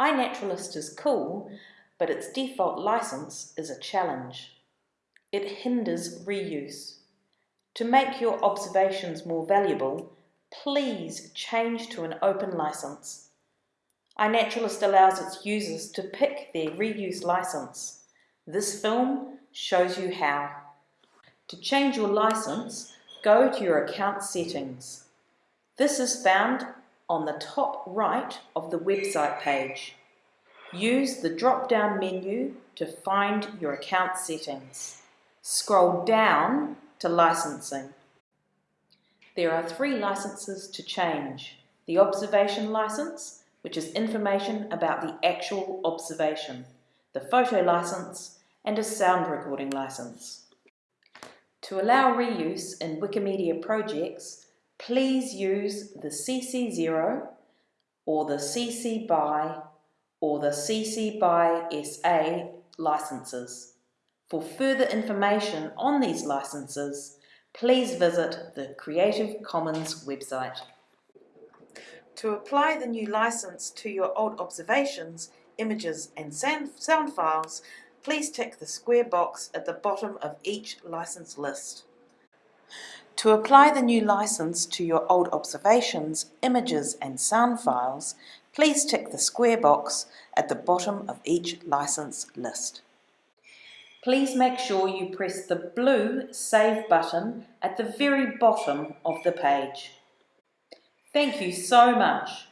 iNaturalist is cool, but its default license is a challenge. It hinders reuse. To make your observations more valuable, please change to an open license. iNaturalist allows its users to pick their reuse license. This film shows you how. To change your license, go to your account settings. This is found on the top right of the website page. Use the drop-down menu to find your account settings. Scroll down to licensing. There are three licenses to change. The observation license, which is information about the actual observation, the photo license, and a sound recording license. To allow reuse in Wikimedia projects, please use the CC0 or the CC BY or the CC BY SA licenses. For further information on these licenses, please visit the Creative Commons website. To apply the new license to your old observations, images and sound files, please tick the square box at the bottom of each license list. To apply the new license to your old observations, images and sound files, please tick the square box at the bottom of each license list. Please make sure you press the blue Save button at the very bottom of the page. Thank you so much.